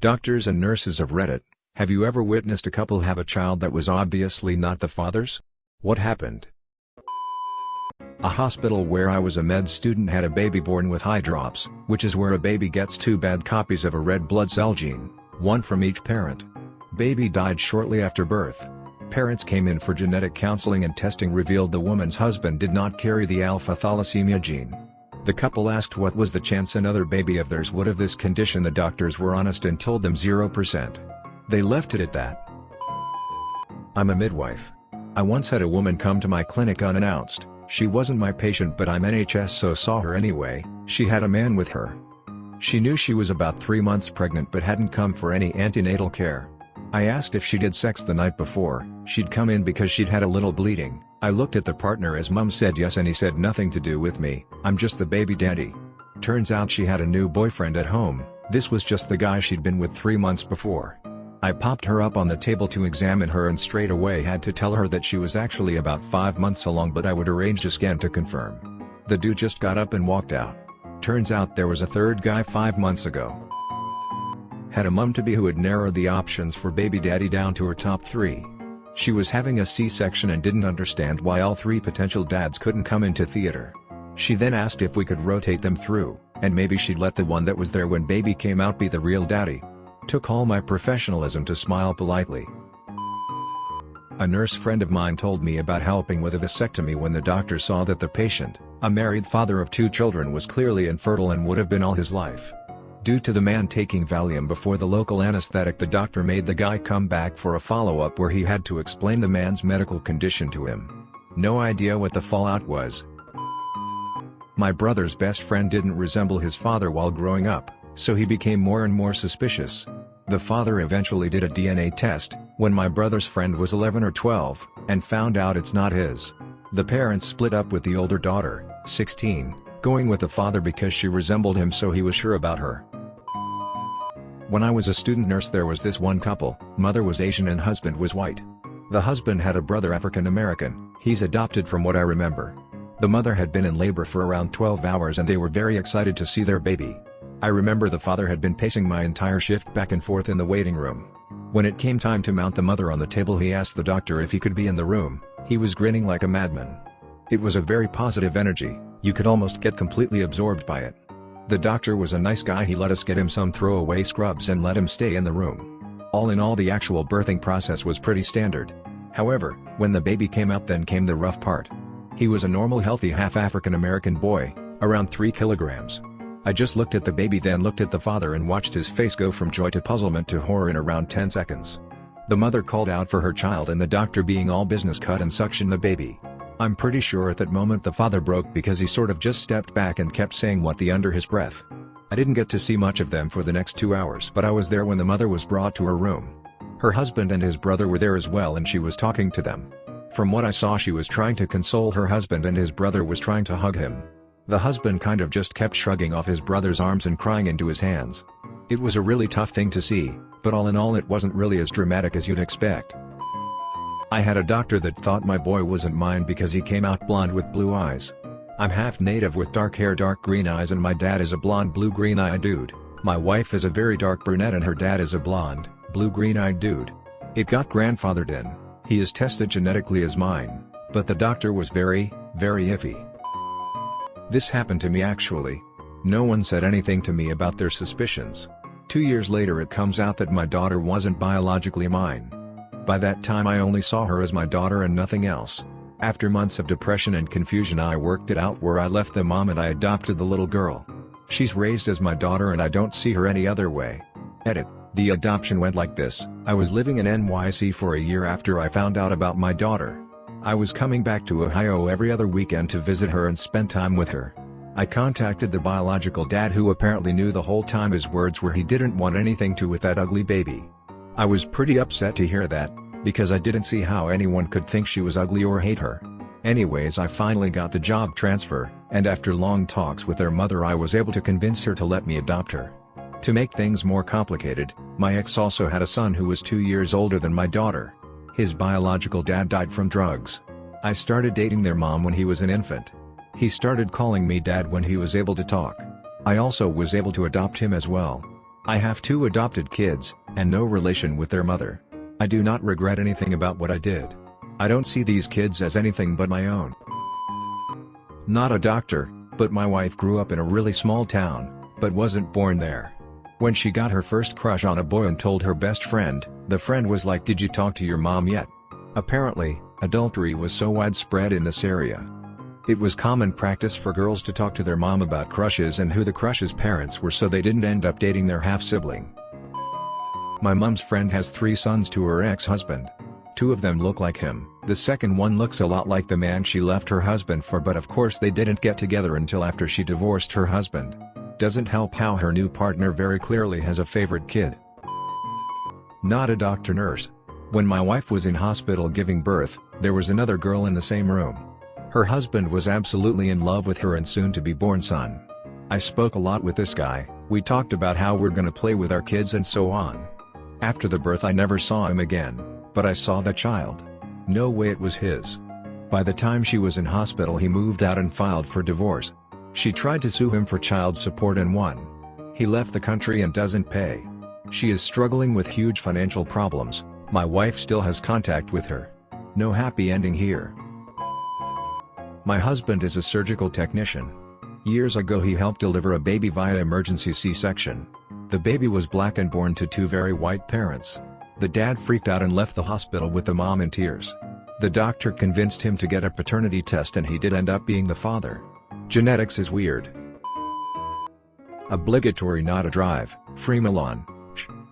Doctors and nurses of Reddit, have you ever witnessed a couple have a child that was obviously not the father's? What happened? A hospital where I was a med student had a baby born with hydrops, which is where a baby gets two bad copies of a red blood cell gene, one from each parent. Baby died shortly after birth. Parents came in for genetic counseling and testing revealed the woman's husband did not carry the alpha thalassemia gene. The couple asked what was the chance another baby of theirs would have this condition the doctors were honest and told them 0%. They left it at that. I'm a midwife. I once had a woman come to my clinic unannounced, she wasn't my patient but I'm NHS so saw her anyway, she had a man with her. She knew she was about 3 months pregnant but hadn't come for any antenatal care. I asked if she did sex the night before, she'd come in because she'd had a little bleeding, I looked at the partner as mum said yes and he said nothing to do with me, I'm just the baby daddy. Turns out she had a new boyfriend at home, this was just the guy she'd been with 3 months before. I popped her up on the table to examine her and straight away had to tell her that she was actually about 5 months along but I would arrange a scan to confirm. The dude just got up and walked out. Turns out there was a third guy 5 months ago. Had a mum-to-be who had narrowed the options for baby daddy down to her top 3. She was having a C-section and didn't understand why all three potential dads couldn't come into theater. She then asked if we could rotate them through, and maybe she'd let the one that was there when baby came out be the real daddy. Took all my professionalism to smile politely. A nurse friend of mine told me about helping with a vasectomy when the doctor saw that the patient, a married father of two children was clearly infertile and would have been all his life. Due to the man taking Valium before the local anesthetic the doctor made the guy come back for a follow-up where he had to explain the man's medical condition to him. No idea what the fallout was. My brother's best friend didn't resemble his father while growing up, so he became more and more suspicious. The father eventually did a DNA test, when my brother's friend was 11 or 12, and found out it's not his. The parents split up with the older daughter, 16, going with the father because she resembled him so he was sure about her. When I was a student nurse there was this one couple, mother was Asian and husband was white. The husband had a brother African American, he's adopted from what I remember. The mother had been in labor for around 12 hours and they were very excited to see their baby. I remember the father had been pacing my entire shift back and forth in the waiting room. When it came time to mount the mother on the table he asked the doctor if he could be in the room, he was grinning like a madman. It was a very positive energy, you could almost get completely absorbed by it. The doctor was a nice guy he let us get him some throwaway scrubs and let him stay in the room. All in all the actual birthing process was pretty standard. However, when the baby came out then came the rough part. He was a normal healthy half African American boy, around 3 kilograms. I just looked at the baby then looked at the father and watched his face go from joy to puzzlement to horror in around 10 seconds. The mother called out for her child and the doctor being all business cut and suction the baby. I'm pretty sure at that moment the father broke because he sort of just stepped back and kept saying what the under his breath. I didn't get to see much of them for the next two hours but I was there when the mother was brought to her room. Her husband and his brother were there as well and she was talking to them. From what I saw she was trying to console her husband and his brother was trying to hug him. The husband kind of just kept shrugging off his brother's arms and crying into his hands. It was a really tough thing to see, but all in all it wasn't really as dramatic as you'd expect. I had a doctor that thought my boy wasn't mine because he came out blonde with blue eyes. I'm half native with dark hair dark green eyes and my dad is a blonde blue-green eyed dude. My wife is a very dark brunette and her dad is a blonde, blue-green eyed dude. It got grandfathered in, he is tested genetically as mine, but the doctor was very, very iffy. This happened to me actually. No one said anything to me about their suspicions. Two years later it comes out that my daughter wasn't biologically mine. By that time I only saw her as my daughter and nothing else. After months of depression and confusion I worked it out where I left the mom and I adopted the little girl. She's raised as my daughter and I don't see her any other way. Edit. The adoption went like this, I was living in NYC for a year after I found out about my daughter. I was coming back to Ohio every other weekend to visit her and spend time with her. I contacted the biological dad who apparently knew the whole time his words were he didn't want anything to with that ugly baby. I was pretty upset to hear that, because I didn't see how anyone could think she was ugly or hate her. Anyways I finally got the job transfer, and after long talks with their mother I was able to convince her to let me adopt her. To make things more complicated, my ex also had a son who was two years older than my daughter. His biological dad died from drugs. I started dating their mom when he was an infant. He started calling me dad when he was able to talk. I also was able to adopt him as well. I have two adopted kids, and no relation with their mother. I do not regret anything about what I did. I don't see these kids as anything but my own. Not a doctor, but my wife grew up in a really small town, but wasn't born there. When she got her first crush on a boy and told her best friend, the friend was like did you talk to your mom yet? Apparently, adultery was so widespread in this area. It was common practice for girls to talk to their mom about crushes and who the crush's parents were so they didn't end up dating their half-sibling. My mom's friend has three sons to her ex-husband. Two of them look like him, the second one looks a lot like the man she left her husband for but of course they didn't get together until after she divorced her husband. Doesn't help how her new partner very clearly has a favorite kid. Not a doctor nurse. When my wife was in hospital giving birth, there was another girl in the same room. Her husband was absolutely in love with her and soon-to-be-born son. I spoke a lot with this guy, we talked about how we're gonna play with our kids and so on. After the birth I never saw him again, but I saw the child. No way it was his. By the time she was in hospital he moved out and filed for divorce. She tried to sue him for child support and won. He left the country and doesn't pay. She is struggling with huge financial problems, my wife still has contact with her. No happy ending here. My husband is a surgical technician. Years ago he helped deliver a baby via emergency C-section. The baby was black and born to two very white parents. The dad freaked out and left the hospital with the mom in tears. The doctor convinced him to get a paternity test and he did end up being the father. Genetics is weird. Obligatory not a drive, free Milan.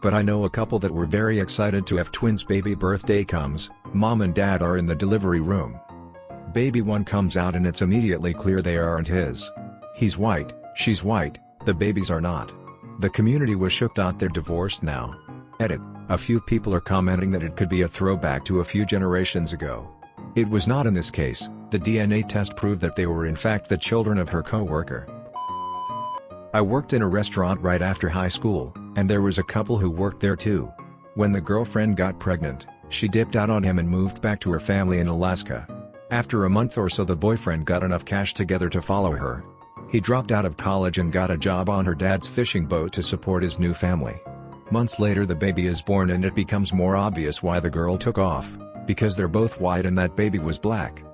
But I know a couple that were very excited to have twins baby birthday comes, mom and dad are in the delivery room baby one comes out and it's immediately clear they aren't his. He's white, she's white, the babies are not. The community was shooked out they're divorced now. Edit, a few people are commenting that it could be a throwback to a few generations ago. It was not in this case, the DNA test proved that they were in fact the children of her co-worker. I worked in a restaurant right after high school, and there was a couple who worked there too. When the girlfriend got pregnant, she dipped out on him and moved back to her family in Alaska. After a month or so the boyfriend got enough cash together to follow her. He dropped out of college and got a job on her dad's fishing boat to support his new family. Months later the baby is born and it becomes more obvious why the girl took off, because they're both white and that baby was black.